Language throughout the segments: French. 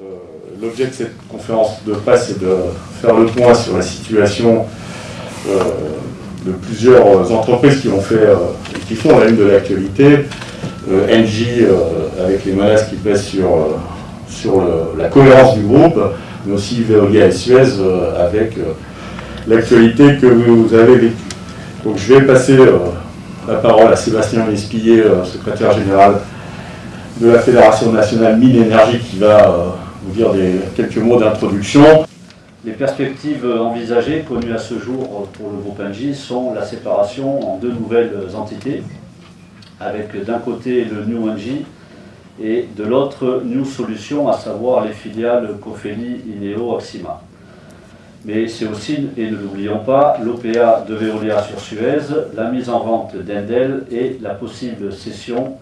Euh, L'objet de cette conférence de presse est de faire le point sur la situation euh, de plusieurs entreprises qui ont fait euh, et qui font la une de l'actualité. Engie avec les menaces qui pèsent sur, sur la cohérence du groupe, mais aussi Veolia et Suez avec l'actualité que vous avez vécue. Donc je vais passer euh, la parole à Sébastien Lespillet, euh, secrétaire général de la Fédération nationale Mine Énergie, qui va euh, vous dire quelques mots d'introduction. Les perspectives envisagées, connues à ce jour pour le groupe Engie, sont la séparation en deux nouvelles entités, avec d'un côté le New Engie et de l'autre New Solutions, à savoir les filiales Cofeli, Ineo, Axima. Mais c'est aussi, et ne l'oublions pas, l'OPA de Veolia sur Suez, la mise en vente d'Endel et la possible cession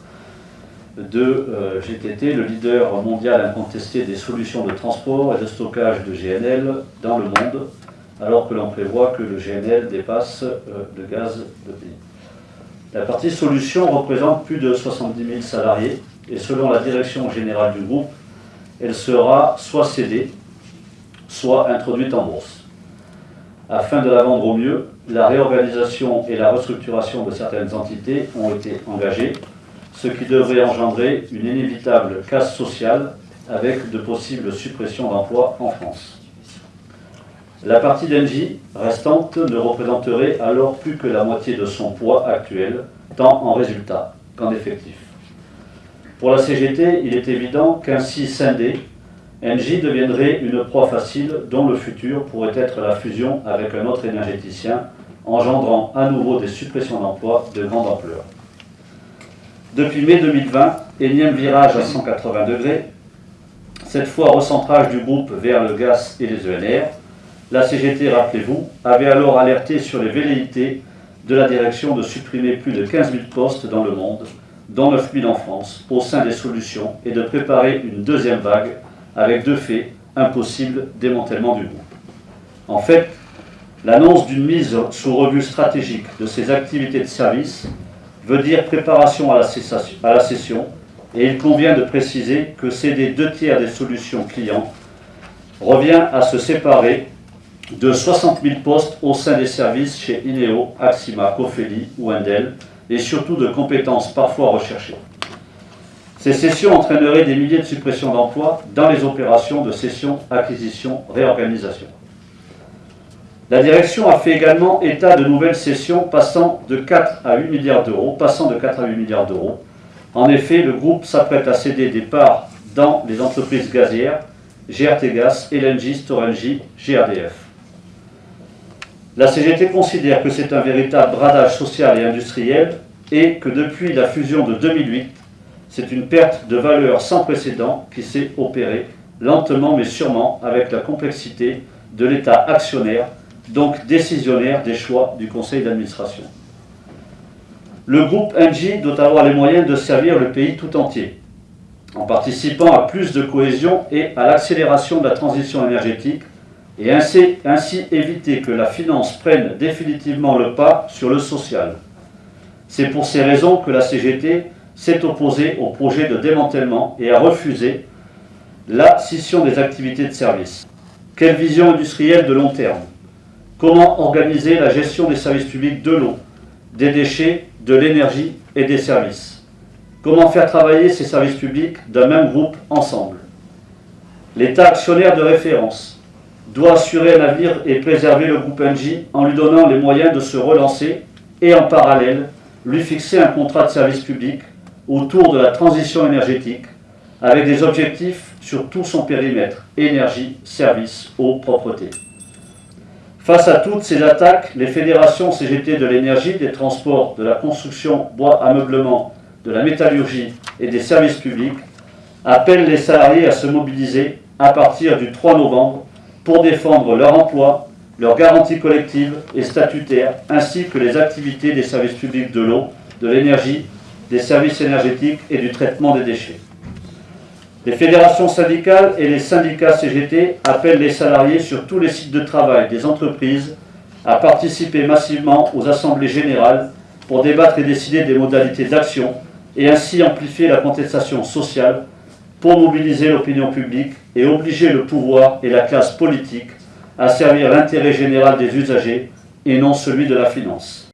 de euh, GTT, le leader mondial incontesté des solutions de transport et de stockage de GNL dans le monde, alors que l'on prévoit que le GNL dépasse euh, le gaz de pays. La partie solution représente plus de 70 000 salariés et selon la direction générale du groupe, elle sera soit cédée, soit introduite en bourse. Afin de la vendre au mieux, la réorganisation et la restructuration de certaines entités ont été engagées, ce qui devrait engendrer une inévitable casse sociale avec de possibles suppressions d'emplois en France. La partie d'Engie restante ne représenterait alors plus que la moitié de son poids actuel, tant en résultat qu'en effectif. Pour la CGT, il est évident qu'ainsi scindée, Engie deviendrait une proie facile dont le futur pourrait être la fusion avec un autre énergéticien, engendrant à nouveau des suppressions d'emplois de grande ampleur. Depuis mai 2020, énième virage à 180 degrés, cette fois recentrage du groupe vers le gaz et les ENR, la CGT, rappelez-vous, avait alors alerté sur les velléités de la direction de supprimer plus de 15 000 postes dans le monde, dont 9 000 en France, au sein des solutions, et de préparer une deuxième vague avec de fait un possible démantèlement du groupe. En fait, l'annonce d'une mise sous revue stratégique de ses activités de service veut dire préparation à la, cessation- et il convient de préciser que céder deux tiers des solutions clients revient à se séparer de 60 000 postes au sein des services chez Ineo, Axima, Cofeli ou Endel, et surtout de compétences parfois recherchées. Ces cessions entraîneraient des milliers de suppressions d'emplois dans les opérations de cession, acquisition, réorganisation. La direction a fait également état de nouvelles cessions passant de 4 à 8 milliards d'euros, passant de 4 à 8 milliards d'euros. En effet, le groupe s'apprête à céder des parts dans les entreprises gazières, GRT Gas, LNG, Storengy, GRDF. La CGT considère que c'est un véritable bradage social et industriel et que depuis la fusion de 2008, c'est une perte de valeur sans précédent qui s'est opérée lentement mais sûrement avec la complexité de l'État actionnaire, donc décisionnaire des choix du conseil d'administration. Le groupe Engie doit avoir les moyens de servir le pays tout entier, en participant à plus de cohésion et à l'accélération de la transition énergétique, et ainsi, ainsi éviter que la finance prenne définitivement le pas sur le social. C'est pour ces raisons que la CGT s'est opposée au projet de démantèlement et a refusé la scission des activités de service. Quelle vision industrielle de long terme? Comment organiser la gestion des services publics de l'eau, des déchets, de l'énergie et des services? Comment faire travailler ces services publics d'un même groupe ensemble? L'État actionnaire de référence doit assurer un avenir et préserver le groupe Engie en lui donnant les moyens de se relancer et en parallèle lui fixer un contrat de service public autour de la transition énergétique avec des objectifs sur tout son périmètre, énergie, services, eau, propreté. Face à toutes ces attaques, les fédérations CGT de l'énergie, des transports, de la construction, bois, ameublement, de la métallurgie et des services publics appellent les salariés à se mobiliser à partir du 3 novembre pour défendre leur emploi, leurs garanties collectives et statutaires, ainsi que les activités des services publics de l'eau, de l'énergie, des services énergétiques et du traitement des déchets. Les fédérations syndicales et les syndicats CGT appellent les salariés sur tous les sites de travail des entreprises à participer massivement aux assemblées générales pour débattre et décider des modalités d'action et ainsi amplifier la contestation sociale pour mobiliser l'opinion publique et obliger le pouvoir et la classe politique à servir l'intérêt général des usagers et non celui de la finance.